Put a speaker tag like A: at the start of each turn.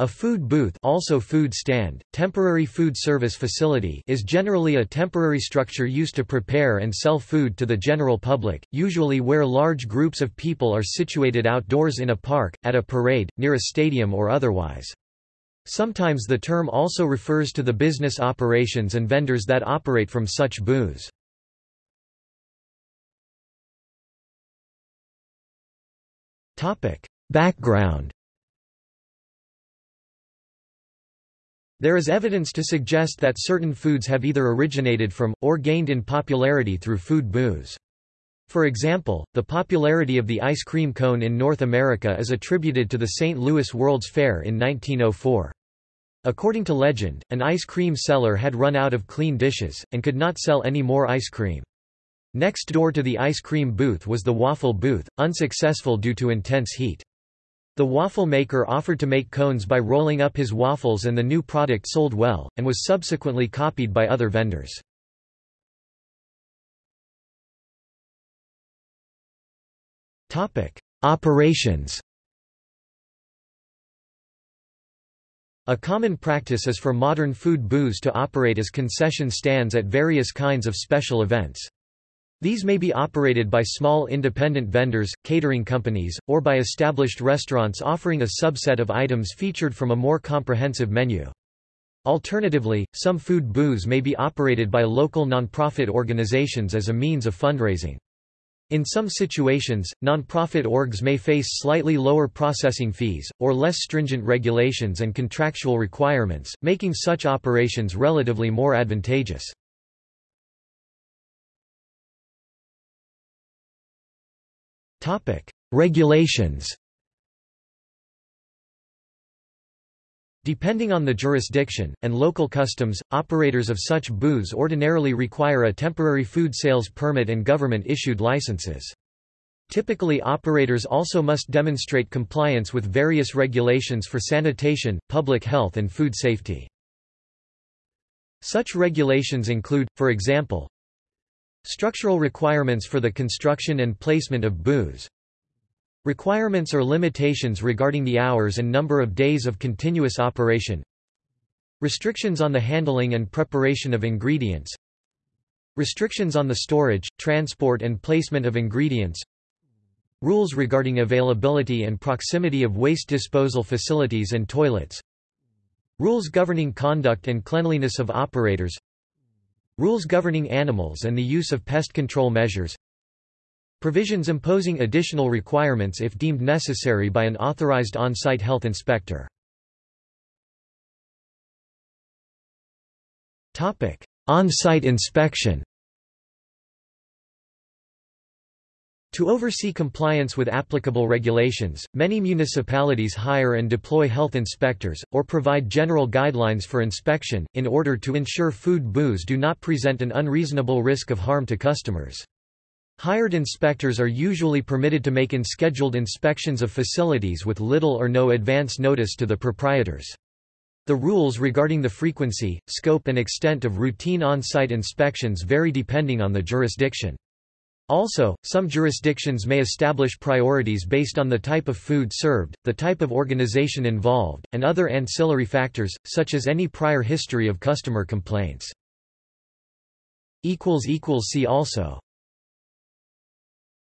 A: A food booth also food stand, temporary food service facility is generally a temporary structure used to prepare and sell food to the general public, usually where large groups of people are situated outdoors in a park, at a parade, near a stadium or otherwise. Sometimes the term also refers to the business operations and vendors that operate from such booths. Background There is evidence to suggest that certain foods have either originated from, or gained in popularity through food booths. For example, the popularity of the ice cream cone in North America is attributed to the St. Louis World's Fair in 1904. According to legend, an ice cream seller had run out of clean dishes, and could not sell any more ice cream. Next door to the ice cream booth was the waffle booth, unsuccessful due to intense heat. The waffle maker offered to make cones by rolling up his waffles and the new product sold well, and was subsequently copied by other vendors. Operations A common practice is for modern food booths to operate as concession stands at various kinds of special events. These may be operated by small independent vendors, catering companies, or by established restaurants offering a subset of items featured from a more comprehensive menu. Alternatively, some food booths may be operated by local nonprofit organizations as a means of fundraising. In some situations, nonprofit orgs may face slightly lower processing fees, or less stringent regulations and contractual requirements, making such operations relatively more advantageous. Regulations Depending on the jurisdiction, and local customs, operators of such booths ordinarily require a temporary food sales permit and government-issued licenses. Typically operators also must demonstrate compliance with various regulations for sanitation, public health and food safety. Such regulations include, for example, Structural requirements for the construction and placement of booths. Requirements or limitations regarding the hours and number of days of continuous operation. Restrictions on the handling and preparation of ingredients. Restrictions on the storage, transport and placement of ingredients. Rules regarding availability and proximity of waste disposal facilities and toilets. Rules governing conduct and cleanliness of operators Rules governing animals and the use of pest control measures Provisions imposing additional requirements if deemed necessary by an authorized on-site health inspector. On-site inspection To oversee compliance with applicable regulations, many municipalities hire and deploy health inspectors, or provide general guidelines for inspection, in order to ensure food booths do not present an unreasonable risk of harm to customers. Hired inspectors are usually permitted to make unscheduled inspections of facilities with little or no advance notice to the proprietors. The rules regarding the frequency, scope and extent of routine on-site inspections vary depending on the jurisdiction. Also, some jurisdictions may establish priorities based on the type of food served, the type of organization involved, and other ancillary factors, such as any prior history of customer complaints. See also